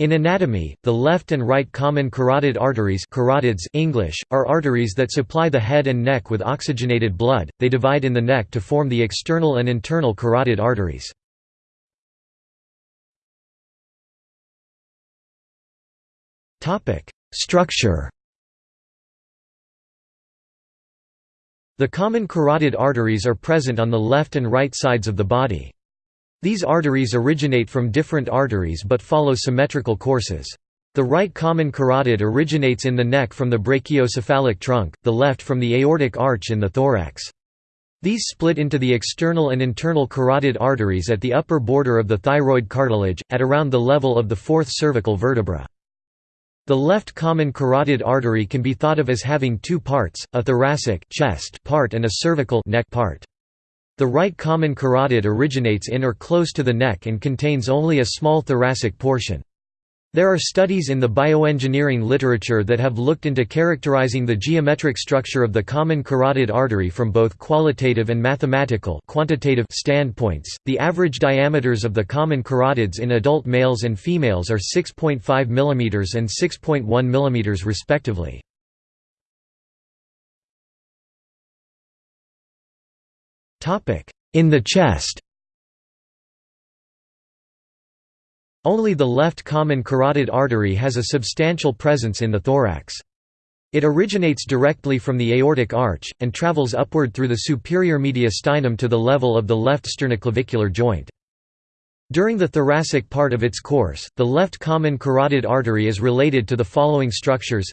In anatomy, the left and right common carotid arteries carotids English, are arteries that supply the head and neck with oxygenated blood, they divide in the neck to form the external and internal carotid arteries. Structure The common carotid arteries are present on the left and right sides of the body. These arteries originate from different arteries but follow symmetrical courses. The right common carotid originates in the neck from the brachiocephalic trunk, the left from the aortic arch in the thorax. These split into the external and internal carotid arteries at the upper border of the thyroid cartilage, at around the level of the fourth cervical vertebra. The left common carotid artery can be thought of as having two parts, a thoracic chest part and a cervical neck part. The right common carotid originates in or close to the neck and contains only a small thoracic portion. There are studies in the bioengineering literature that have looked into characterizing the geometric structure of the common carotid artery from both qualitative and mathematical quantitative standpoints. The average diameters of the common carotids in adult males and females are 6.5 mm and 6.1 mm respectively. In the chest Only the left common carotid artery has a substantial presence in the thorax. It originates directly from the aortic arch, and travels upward through the superior mediastinum to the level of the left sternoclavicular joint. During the thoracic part of its course, the left common carotid artery is related to the following structures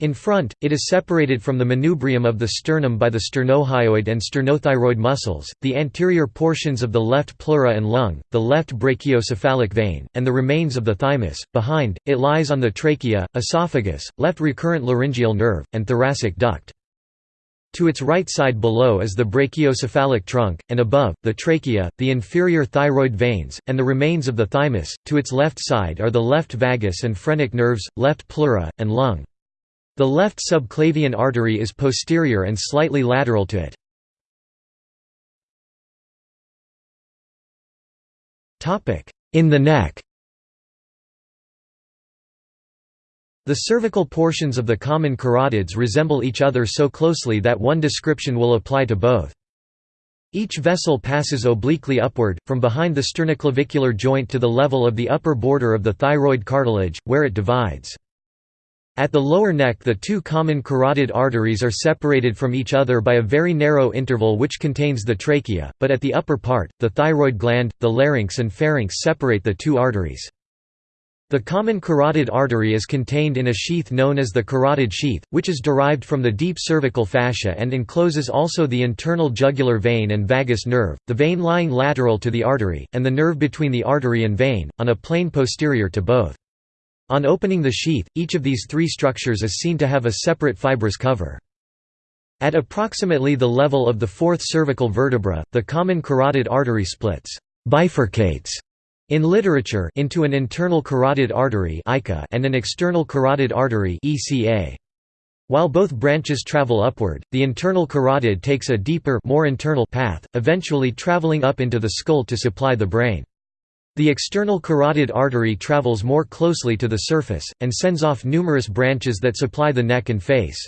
in front, it is separated from the manubrium of the sternum by the sternohyoid and sternothyroid muscles, the anterior portions of the left pleura and lung, the left brachiocephalic vein, and the remains of the thymus. Behind, it lies on the trachea, esophagus, left recurrent laryngeal nerve, and thoracic duct. To its right side below is the brachiocephalic trunk, and above, the trachea, the inferior thyroid veins, and the remains of the thymus. To its left side are the left vagus and phrenic nerves, left pleura, and lung. The left subclavian artery is posterior and slightly lateral to it. In the neck The cervical portions of the common carotids resemble each other so closely that one description will apply to both. Each vessel passes obliquely upward, from behind the sternoclavicular joint to the level of the upper border of the thyroid cartilage, where it divides. At the lower neck the two common carotid arteries are separated from each other by a very narrow interval which contains the trachea, but at the upper part, the thyroid gland, the larynx and pharynx separate the two arteries. The common carotid artery is contained in a sheath known as the carotid sheath, which is derived from the deep cervical fascia and encloses also the internal jugular vein and vagus nerve, the vein lying lateral to the artery, and the nerve between the artery and vein, on a plane posterior to both. On opening the sheath, each of these three structures is seen to have a separate fibrous cover. At approximately the level of the fourth cervical vertebra, the common carotid artery splits bifurcates in literature into an internal carotid artery and an external carotid artery While both branches travel upward, the internal carotid takes a deeper more internal path, eventually traveling up into the skull to supply the brain. The external carotid artery travels more closely to the surface, and sends off numerous branches that supply the neck and face.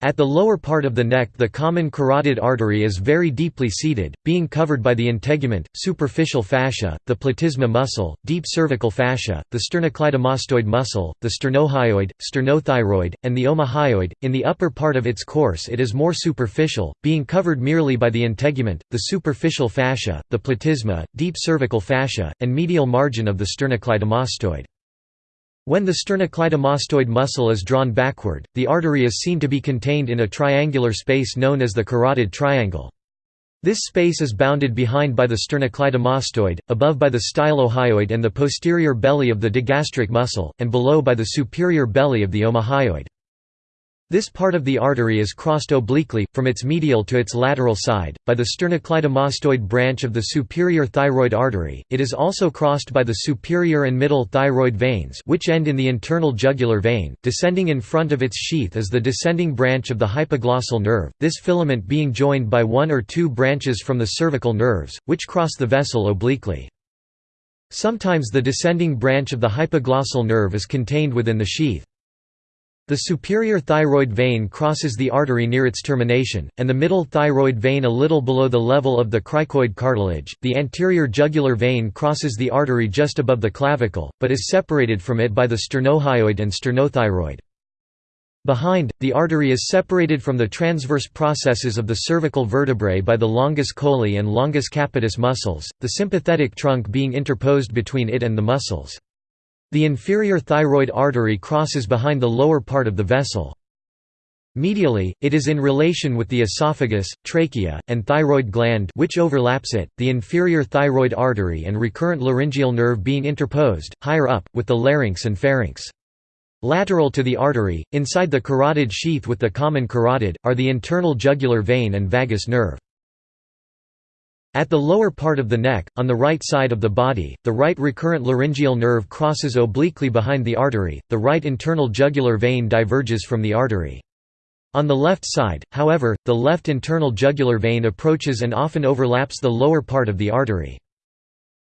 At the lower part of the neck the common carotid artery is very deeply seated, being covered by the integument, superficial fascia, the platysma muscle, deep cervical fascia, the sternocleidomastoid muscle, the sternohyoid, sternothyroid, and the omohyoid. In the upper part of its course it is more superficial, being covered merely by the integument, the superficial fascia, the platysma, deep cervical fascia, and medial margin of the sternocleidomastoid. When the sternocleidomastoid muscle is drawn backward, the artery is seen to be contained in a triangular space known as the carotid triangle. This space is bounded behind by the sternocleidomastoid, above by the stylohyoid and the posterior belly of the digastric muscle, and below by the superior belly of the omohyoid. This part of the artery is crossed obliquely, from its medial to its lateral side, by the sternocleidomastoid branch of the superior thyroid artery. It is also crossed by the superior and middle thyroid veins, which end in the internal jugular vein. Descending in front of its sheath is the descending branch of the hypoglossal nerve, this filament being joined by one or two branches from the cervical nerves, which cross the vessel obliquely. Sometimes the descending branch of the hypoglossal nerve is contained within the sheath. The superior thyroid vein crosses the artery near its termination, and the middle thyroid vein a little below the level of the cricoid cartilage. The anterior jugular vein crosses the artery just above the clavicle, but is separated from it by the sternohyoid and sternothyroid. Behind, the artery is separated from the transverse processes of the cervical vertebrae by the longus colli and longus capitis muscles, the sympathetic trunk being interposed between it and the muscles. The inferior thyroid artery crosses behind the lower part of the vessel. Medially, it is in relation with the esophagus, trachea, and thyroid gland which overlaps it, the inferior thyroid artery and recurrent laryngeal nerve being interposed, higher up, with the larynx and pharynx. Lateral to the artery, inside the carotid sheath with the common carotid, are the internal jugular vein and vagus nerve. At the lower part of the neck, on the right side of the body, the right recurrent laryngeal nerve crosses obliquely behind the artery, the right internal jugular vein diverges from the artery. On the left side, however, the left internal jugular vein approaches and often overlaps the lower part of the artery.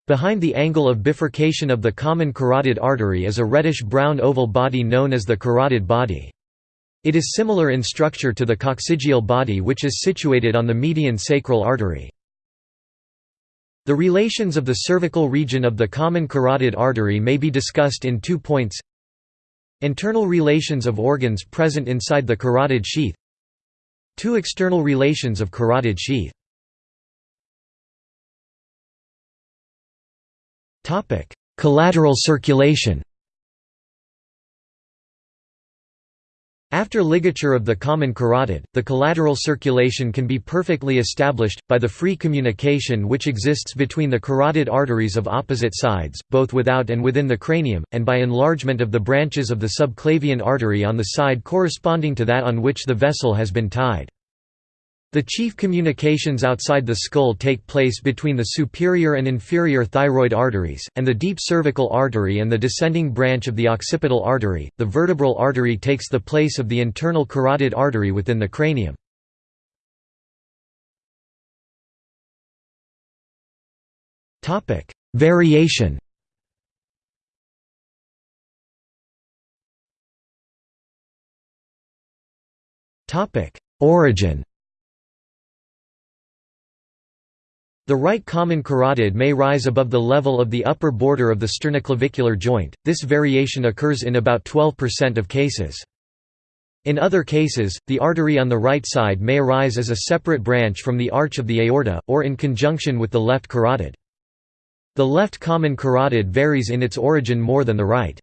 Behind the angle of bifurcation of the common carotid artery is a reddish-brown oval body known as the carotid body. It is similar in structure to the coccygeal body which is situated on the median sacral artery. The relations of the cervical region of the common carotid artery may be discussed in two points. Internal relations of organs present inside the carotid sheath. Two external relations of carotid sheath. Collateral circulation After ligature of the common carotid, the collateral circulation can be perfectly established, by the free communication which exists between the carotid arteries of opposite sides, both without and within the cranium, and by enlargement of the branches of the subclavian artery on the side corresponding to that on which the vessel has been tied. The chief communications outside the skull take place between the superior and inferior thyroid arteries, and the deep cervical artery and the descending branch of the occipital artery. The vertebral artery takes the place of the internal carotid artery within the cranium. Topic: Variation. Topic: Origin. The right common carotid may rise above the level of the upper border of the sternoclavicular joint, this variation occurs in about 12% of cases. In other cases, the artery on the right side may arise as a separate branch from the arch of the aorta, or in conjunction with the left carotid. The left common carotid varies in its origin more than the right.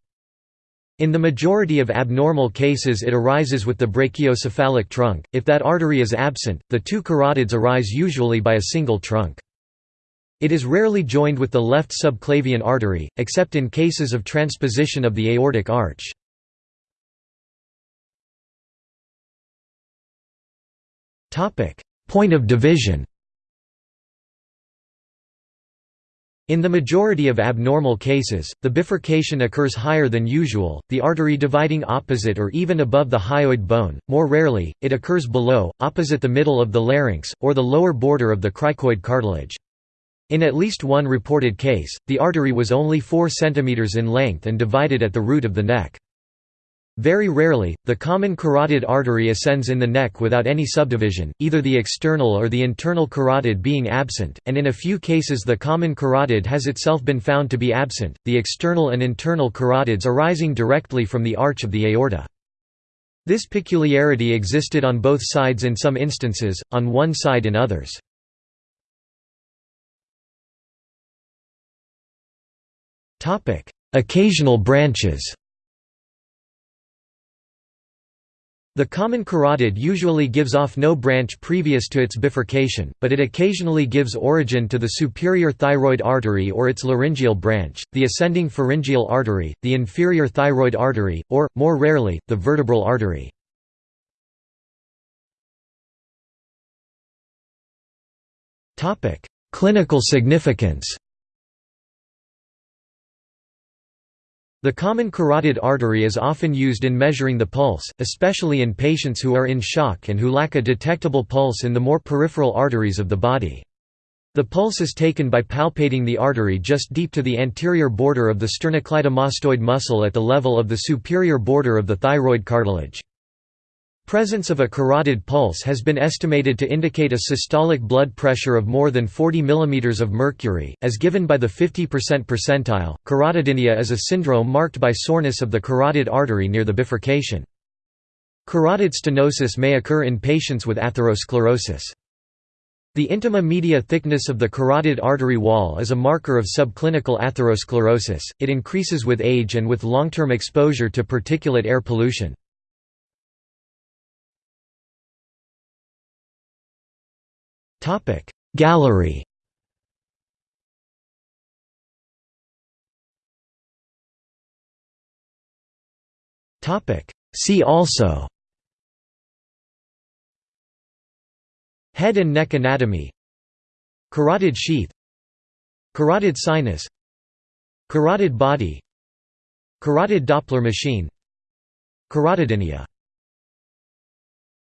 In the majority of abnormal cases it arises with the brachiocephalic trunk, if that artery is absent, the two carotids arise usually by a single trunk. It is rarely joined with the left subclavian artery, except in cases of transposition of the aortic arch. Point of division In the majority of abnormal cases, the bifurcation occurs higher than usual, the artery dividing opposite or even above the hyoid bone, more rarely, it occurs below, opposite the middle of the larynx, or the lower border of the cricoid cartilage. In at least one reported case, the artery was only 4 cm in length and divided at the root of the neck. Very rarely, the common carotid artery ascends in the neck without any subdivision, either the external or the internal carotid being absent, and in a few cases the common carotid has itself been found to be absent, the external and internal carotids arising directly from the arch of the aorta. This peculiarity existed on both sides in some instances, on one side in others. Topic: Occasional branches. The common carotid usually gives off no branch previous to its bifurcation, but it occasionally gives origin to the superior thyroid artery or its laryngeal branch, the ascending pharyngeal artery, the inferior thyroid artery, or, more rarely, the vertebral artery. Clinical significance The common carotid artery is often used in measuring the pulse, especially in patients who are in shock and who lack a detectable pulse in the more peripheral arteries of the body. The pulse is taken by palpating the artery just deep to the anterior border of the sternocleidomastoid muscle at the level of the superior border of the thyroid cartilage. Presence of a carotid pulse has been estimated to indicate a systolic blood pressure of more than 40 mm of mercury, as given by the 50% percentile. Carotidynia is a syndrome marked by soreness of the carotid artery near the bifurcation. Carotid stenosis may occur in patients with atherosclerosis. The intima media thickness of the carotid artery wall is a marker of subclinical atherosclerosis, it increases with age and with long-term exposure to particulate air pollution. Gallery. See also. Head and neck anatomy. Carotid sheath. Carotid sinus. Carotid body. Carotid Doppler machine. Carotidynia